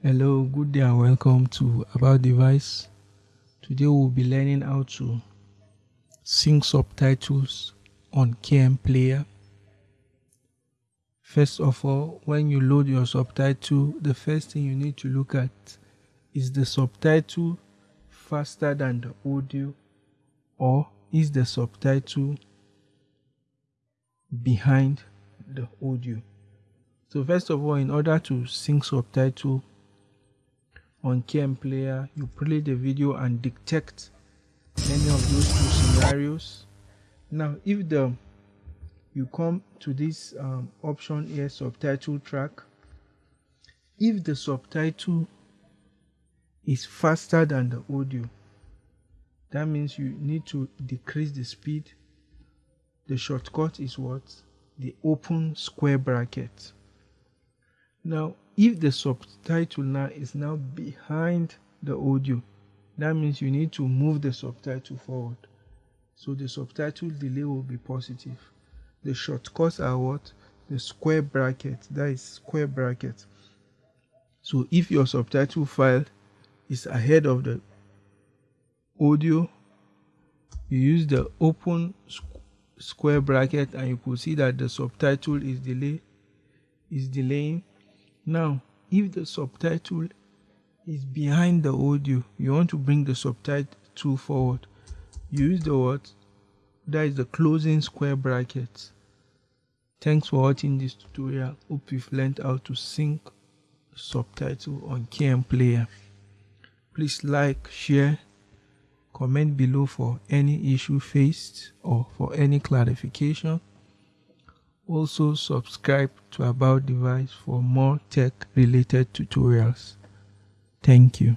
Hello, good day and welcome to About Device. Today we'll be learning how to sync subtitles on KM Player. First of all, when you load your subtitle, the first thing you need to look at is the subtitle faster than the audio or is the subtitle behind the audio. So first of all, in order to sync subtitle on KM Player, you play the video and detect any of those two scenarios. Now, if the you come to this um, option here, subtitle track, if the subtitle is faster than the audio, that means you need to decrease the speed. The shortcut is what? The open square bracket. Now, if the subtitle now is now behind the audio, that means you need to move the subtitle forward. So the subtitle delay will be positive. The shortcuts are what? The square bracket. That is square bracket. So if your subtitle file is ahead of the audio, you use the open square bracket and you could see that the subtitle is delay is delaying now, if the subtitle is behind the audio, you want to bring the subtitle forward. Use the word that is the closing square brackets. Thanks for watching this tutorial. Hope you've learned how to sync subtitle on KM Player. Please like, share, comment below for any issue faced or for any clarification. Also subscribe to About Device for more tech related tutorials. Thank you.